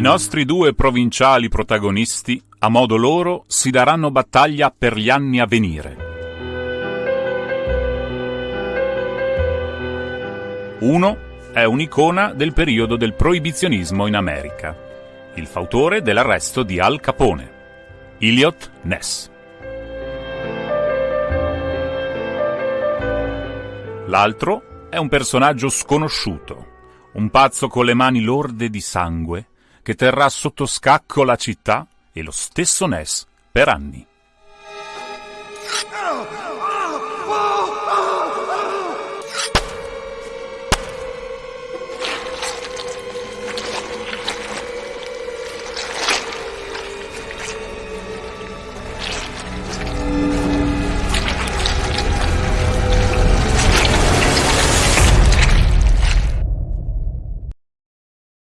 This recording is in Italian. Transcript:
nostri due provinciali protagonisti, a modo loro, si daranno battaglia per gli anni a venire. Uno è un'icona del periodo del proibizionismo in America, il fautore dell'arresto di Al Capone, Elliot Ness. L'altro è un personaggio sconosciuto, un pazzo con le mani lorde di sangue che terrà sotto scacco la città e lo stesso Ness per anni.